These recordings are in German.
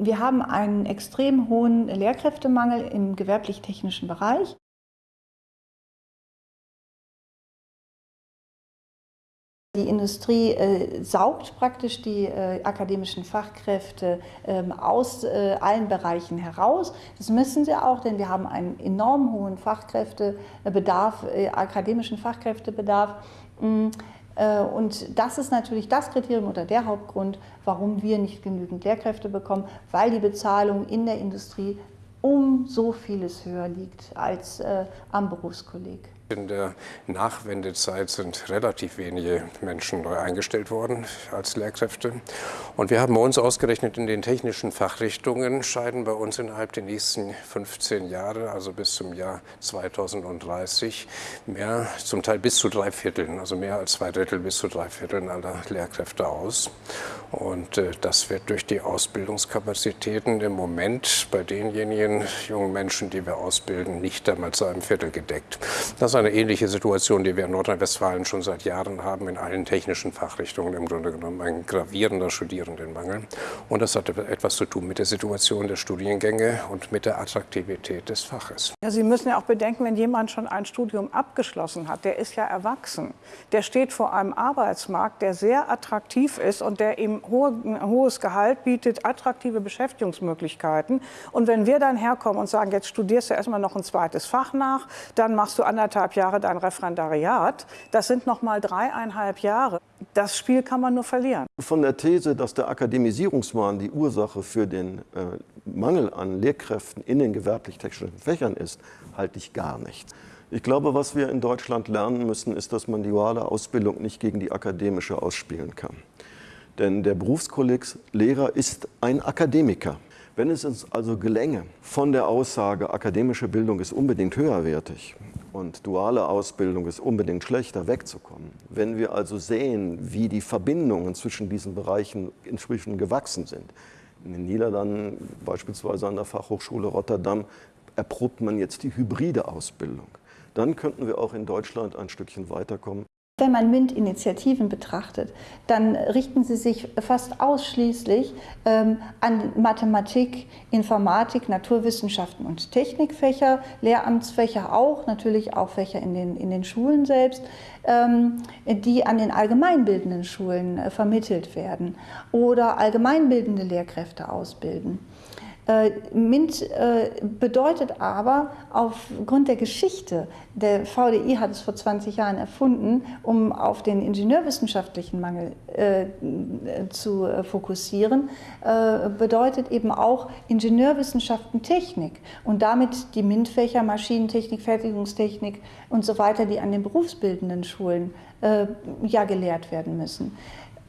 Wir haben einen extrem hohen Lehrkräftemangel im gewerblich-technischen Bereich. Die Industrie äh, saugt praktisch die äh, akademischen Fachkräfte ähm, aus äh, allen Bereichen heraus. Das müssen sie auch, denn wir haben einen enorm hohen Fachkräftebedarf, äh, akademischen Fachkräftebedarf. Äh, und das ist natürlich das Kriterium oder der Hauptgrund, warum wir nicht genügend Lehrkräfte bekommen, weil die Bezahlung in der Industrie um so vieles höher liegt als äh, am Berufskolleg. In der Nachwendezeit sind relativ wenige Menschen neu eingestellt worden als Lehrkräfte. Und wir haben uns ausgerechnet, in den technischen Fachrichtungen scheiden bei uns innerhalb der nächsten 15 Jahre, also bis zum Jahr 2030, mehr, zum Teil bis zu drei Vierteln, also mehr als zwei Drittel bis zu drei Vierteln aller Lehrkräfte aus. Und äh, das wird durch die Ausbildungskapazitäten im Moment bei denjenigen jungen Menschen, die wir ausbilden, nicht einmal zu einem Viertel gedeckt. Das eine ähnliche Situation, die wir in Nordrhein-Westfalen schon seit Jahren haben, in allen technischen Fachrichtungen im Grunde genommen ein gravierender Studierendenmangel. Und das hat etwas zu tun mit der Situation der Studiengänge und mit der Attraktivität des Faches. Ja, Sie müssen ja auch bedenken, wenn jemand schon ein Studium abgeschlossen hat, der ist ja erwachsen. Der steht vor einem Arbeitsmarkt, der sehr attraktiv ist und der ihm hohe, ein hohes Gehalt bietet, attraktive Beschäftigungsmöglichkeiten. Und wenn wir dann herkommen und sagen, jetzt studierst du erstmal noch ein zweites Fach nach, dann machst du anderthalb anderthalb Jahre dein Referendariat, das sind noch mal dreieinhalb Jahre. Das Spiel kann man nur verlieren. Von der These, dass der Akademisierungswahn die Ursache für den äh, Mangel an Lehrkräften in den gewerblich-technischen Fächern ist, halte ich gar nichts. Ich glaube, was wir in Deutschland lernen müssen, ist, dass man die duale Ausbildung nicht gegen die akademische ausspielen kann. Denn der Berufskolleg Lehrer ist ein Akademiker. Wenn es uns also gelänge, von der Aussage, akademische Bildung ist unbedingt höherwertig und duale Ausbildung ist unbedingt schlechter, wegzukommen, wenn wir also sehen, wie die Verbindungen zwischen diesen Bereichen inzwischen gewachsen sind, in den Niederlanden, beispielsweise an der Fachhochschule Rotterdam, erprobt man jetzt die hybride Ausbildung. Dann könnten wir auch in Deutschland ein Stückchen weiterkommen. Wenn man MINT-Initiativen betrachtet, dann richten sie sich fast ausschließlich ähm, an Mathematik, Informatik, Naturwissenschaften und Technikfächer, Lehramtsfächer auch, natürlich auch Fächer in den, in den Schulen selbst, ähm, die an den allgemeinbildenden Schulen äh, vermittelt werden oder allgemeinbildende Lehrkräfte ausbilden. Äh, MINT äh, bedeutet aber aufgrund der Geschichte, der VDI hat es vor 20 Jahren erfunden, um auf den ingenieurwissenschaftlichen Mangel äh, zu fokussieren, bedeutet eben auch Ingenieurwissenschaften Technik und damit die MINT-Fächer Maschinentechnik, Fertigungstechnik und so weiter, die an den berufsbildenden Schulen ja gelehrt werden müssen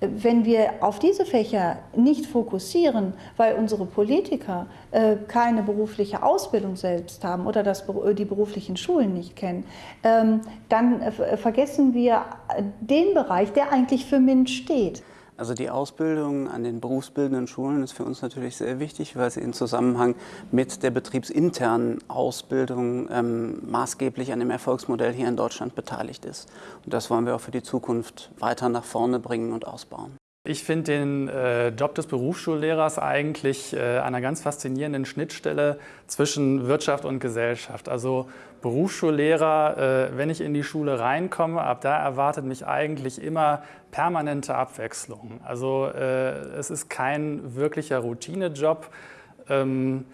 wenn wir auf diese Fächer nicht fokussieren, weil unsere Politiker äh, keine berufliche Ausbildung selbst haben oder das, die beruflichen Schulen nicht kennen, ähm, dann äh, vergessen wir den Bereich, der eigentlich für MINT steht. Also die Ausbildung an den berufsbildenden Schulen ist für uns natürlich sehr wichtig, weil sie in Zusammenhang mit der betriebsinternen Ausbildung ähm, maßgeblich an dem Erfolgsmodell hier in Deutschland beteiligt ist. Und das wollen wir auch für die Zukunft weiter nach vorne bringen und ausbauen. Ich finde den äh, Job des Berufsschullehrers eigentlich äh, einer ganz faszinierenden Schnittstelle zwischen Wirtschaft und Gesellschaft. Also Berufsschullehrer, äh, wenn ich in die Schule reinkomme, ab da erwartet mich eigentlich immer permanente Abwechslung. Also äh, es ist kein wirklicher Routinejob. Ähm,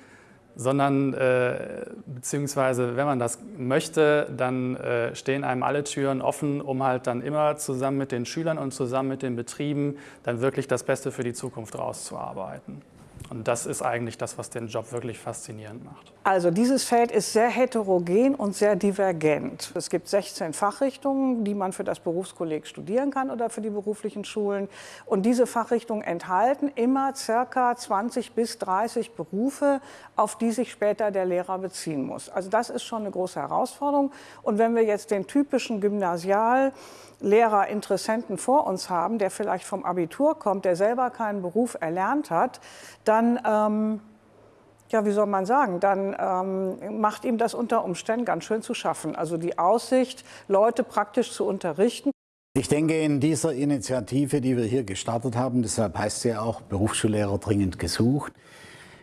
sondern äh, beziehungsweise wenn man das möchte, dann äh, stehen einem alle Türen offen, um halt dann immer zusammen mit den Schülern und zusammen mit den Betrieben dann wirklich das Beste für die Zukunft rauszuarbeiten. Und das ist eigentlich das, was den Job wirklich faszinierend macht. Also dieses Feld ist sehr heterogen und sehr divergent. Es gibt 16 Fachrichtungen, die man für das Berufskolleg studieren kann oder für die beruflichen Schulen. Und diese Fachrichtungen enthalten immer circa 20 bis 30 Berufe, auf die sich später der Lehrer beziehen muss. Also das ist schon eine große Herausforderung. Und wenn wir jetzt den typischen Gymnasial Lehrer, Interessenten vor uns haben, der vielleicht vom Abitur kommt, der selber keinen Beruf erlernt hat, dann, ähm, ja, wie soll man sagen, dann ähm, macht ihm das unter Umständen ganz schön zu schaffen. Also die Aussicht, Leute praktisch zu unterrichten. Ich denke, in dieser Initiative, die wir hier gestartet haben, deshalb heißt sie ja auch Berufsschullehrer dringend gesucht,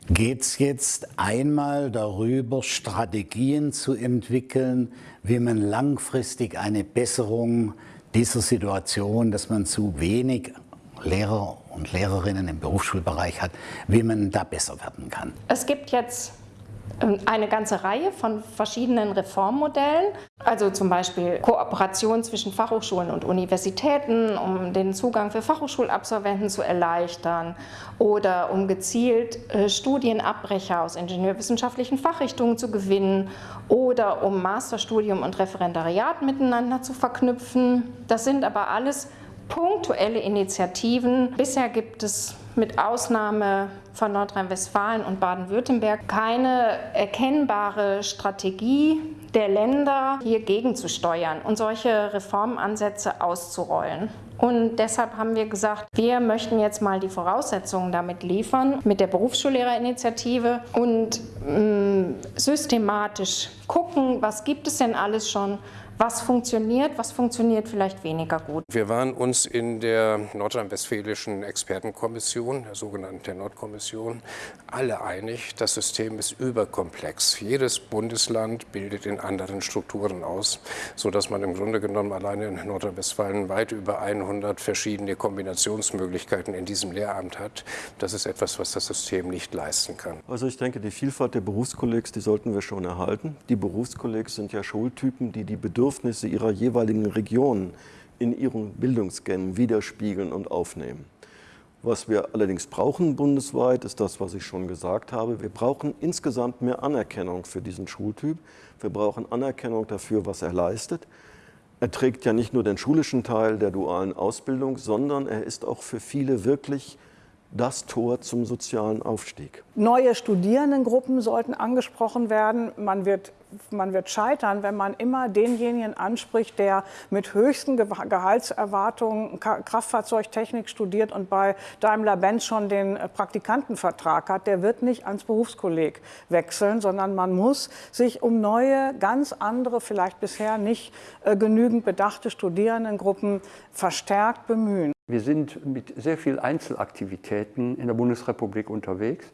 geht es jetzt einmal darüber, Strategien zu entwickeln, wie man langfristig eine Besserung dieser Situation, dass man zu wenig Lehrer und Lehrerinnen im Berufsschulbereich hat, wie man da besser werden kann. Es gibt jetzt ähm, eine ganze Reihe von verschiedenen Reformmodellen, also zum Beispiel Kooperation zwischen Fachhochschulen und Universitäten, um den Zugang für Fachhochschulabsolventen zu erleichtern oder um gezielt äh, Studienabbrecher aus ingenieurwissenschaftlichen Fachrichtungen zu gewinnen oder um Masterstudium und Referendariat miteinander zu verknüpfen. Das sind aber alles punktuelle Initiativen. Bisher gibt es mit Ausnahme von Nordrhein-Westfalen und Baden-Württemberg keine erkennbare Strategie der Länder, hier gegenzusteuern und solche Reformansätze auszurollen. Und deshalb haben wir gesagt, wir möchten jetzt mal die Voraussetzungen damit liefern, mit der Berufsschullehrerinitiative und mh, mm, systematisch gucken, was gibt es denn alles schon was funktioniert, was funktioniert vielleicht weniger gut. Wir waren uns in der nordrhein-westfälischen Expertenkommission, der sogenannten Nordkommission, alle einig, das System ist überkomplex. Jedes Bundesland bildet in anderen Strukturen aus, sodass man im Grunde genommen alleine in Nordrhein-Westfalen weit über 100 verschiedene Kombinationsmöglichkeiten in diesem Lehramt hat. Das ist etwas, was das System nicht leisten kann. Also ich denke, die Vielfalt der Berufskollegs, die sollten wir schon erhalten. Die Berufskollegs sind ja Schultypen, die die Bedürfnisse Bedürfnisse ihrer jeweiligen Region in ihren Bildungsgängen widerspiegeln und aufnehmen. Was wir allerdings brauchen bundesweit, ist das, was ich schon gesagt habe. Wir brauchen insgesamt mehr Anerkennung für diesen Schultyp. Wir brauchen Anerkennung dafür, was er leistet. Er trägt ja nicht nur den schulischen Teil der dualen Ausbildung, sondern er ist auch für viele wirklich das Tor zum sozialen Aufstieg. Neue Studierendengruppen sollten angesprochen werden. Man wird, man wird scheitern, wenn man immer denjenigen anspricht, der mit höchsten Gehaltserwartungen Kraftfahrzeugtechnik studiert und bei Daimler-Benz schon den Praktikantenvertrag hat. Der wird nicht ans Berufskolleg wechseln, sondern man muss sich um neue, ganz andere, vielleicht bisher nicht äh, genügend bedachte Studierendengruppen verstärkt bemühen. Wir sind mit sehr vielen Einzelaktivitäten in der Bundesrepublik unterwegs.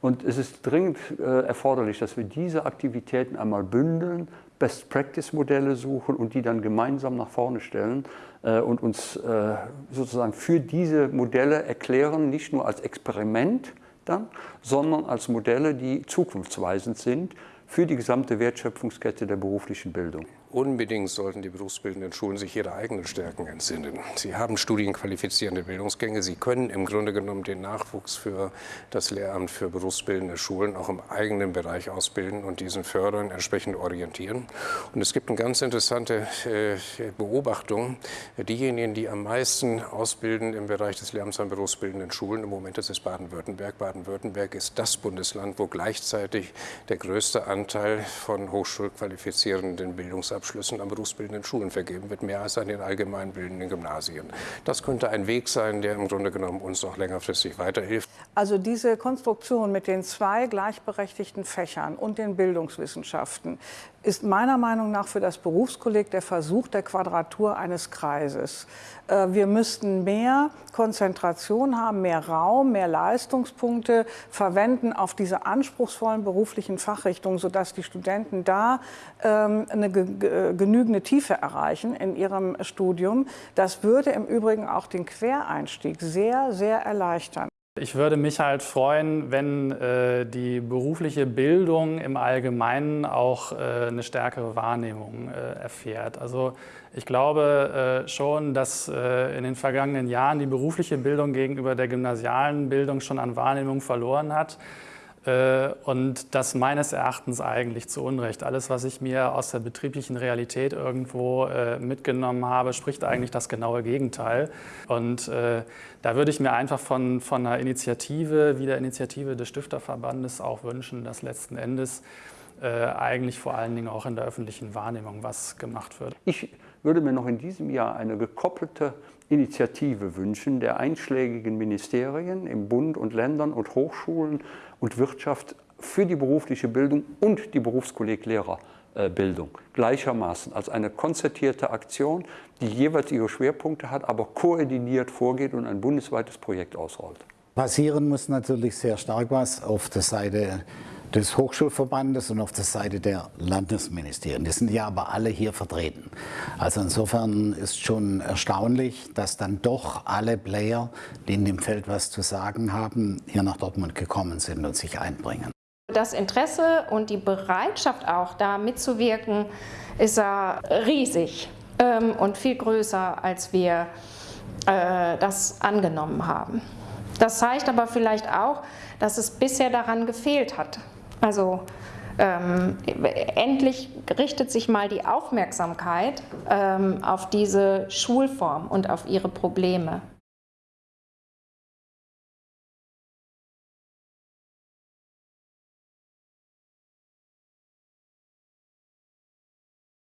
Und es ist dringend äh, erforderlich, dass wir diese Aktivitäten einmal bündeln, Best-Practice-Modelle suchen und die dann gemeinsam nach vorne stellen äh, und uns äh, sozusagen für diese Modelle erklären, nicht nur als Experiment dann, sondern als Modelle, die zukunftsweisend sind für die gesamte Wertschöpfungskette der beruflichen Bildung. Unbedingt sollten die berufsbildenden Schulen sich ihrer eigenen Stärken entsinnen. Sie haben studienqualifizierende Bildungsgänge. Sie können im Grunde genommen den Nachwuchs für das Lehramt für berufsbildende Schulen auch im eigenen Bereich ausbilden und diesen fördern, entsprechend orientieren. Und es gibt eine ganz interessante äh, Beobachtung. Diejenigen, die am meisten ausbilden im Bereich des Lehramts an berufsbildenden Schulen, im Moment ist es Baden-Württemberg. Baden-Württemberg ist das Bundesland, wo gleichzeitig der größte Anteil von hochschulqualifizierenden Bildungsabschlüssen Abschlüssen an berufsbildenden Schulen vergeben wird, mehr als an den allgemeinbildenden Gymnasien. Das könnte ein Weg sein, der im Grunde genommen uns auch längerfristig weiterhilft. Also diese Konstruktion mit den zwei gleichberechtigten Fächern und den Bildungswissenschaften ist meiner Meinung nach für das Berufskolleg der Versuch der Quadratur eines Kreises. Äh, wir müssten mehr Konzentration haben, mehr Raum, mehr Leistungspunkte verwenden auf diese anspruchsvollen beruflichen Fachrichtungen, sodass die Studenten da ähm, eine genügende Tiefe erreichen in ihrem Studium. Das würde im Übrigen auch den Quereinstieg sehr, sehr erleichtern. Ich würde mich halt freuen, wenn äh, die berufliche Bildung im Allgemeinen auch äh, eine stärkere Wahrnehmung äh, erfährt. Also ich glaube äh, schon, dass äh, in den vergangenen Jahren die berufliche Bildung gegenüber der gymnasialen Bildung schon an Wahrnehmung verloren hat. Äh, und das meines Erachtens eigentlich zu Unrecht. Alles, was ich mir aus der betrieblichen Realität irgendwo äh, mitgenommen habe, spricht eigentlich das genaue Gegenteil. Und äh, da würde ich mir einfach von, von einer Initiative wie der Initiative des Stifterverbandes auch wünschen, dass letzten Endes eigentlich vor allen Dingen auch in der öffentlichen Wahrnehmung was gemacht wird. Ich würde mir noch in diesem Jahr eine gekoppelte Initiative wünschen der einschlägigen Ministerien im Bund und Ländern und Hochschulen und Wirtschaft für die berufliche Bildung und die Berufskolleglererbildung gleichermaßen als eine konzertierte Aktion, die jeweils ihre Schwerpunkte hat, aber koordiniert vorgeht und ein bundesweites Projekt ausrollt. passieren muss natürlich sehr stark was auf der Seite des Hochschulverbandes und auf der Seite der Landesministerien. Die sind ja aber alle hier vertreten. Also insofern ist schon erstaunlich, dass dann doch alle Player, die in dem Feld was zu sagen haben, hier nach Dortmund gekommen sind und sich einbringen. Das Interesse und die Bereitschaft auch da mitzuwirken, ist ja riesig ähm, und viel größer, als wir äh, das angenommen haben. Das zeigt aber vielleicht auch, dass es bisher daran gefehlt hat. Also ähm, endlich richtet sich mal die Aufmerksamkeit ähm, auf diese Schulform und auf ihre Probleme.